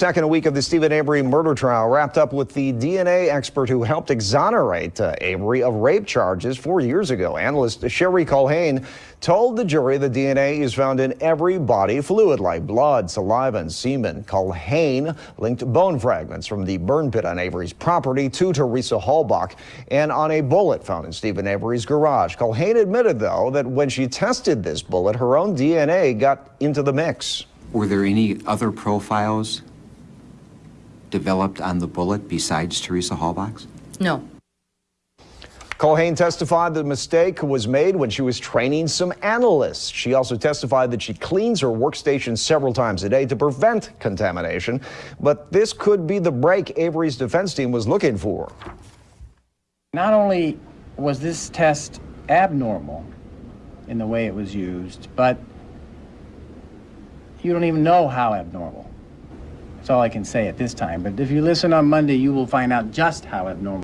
Second week of the Steven Avery murder trial wrapped up with the DNA expert who helped exonerate uh, Avery of rape charges four years ago. Analyst Sherry Culhane told the jury the DNA is found in every body fluid like blood, saliva, and semen. Culhane linked bone fragments from the burn pit on Avery's property to Teresa Halbach and on a bullet found in Steven Avery's garage. Culhane admitted, though, that when she tested this bullet, her own DNA got into the mix. Were there any other profiles developed on the bullet besides Teresa Halbach's? No. Culhane testified the mistake was made when she was training some analysts. She also testified that she cleans her workstation several times a day to prevent contamination. But this could be the break Avery's defense team was looking for. Not only was this test abnormal in the way it was used, but you don't even know how abnormal. That's all I can say at this time. But if you listen on Monday, you will find out just how abnormal.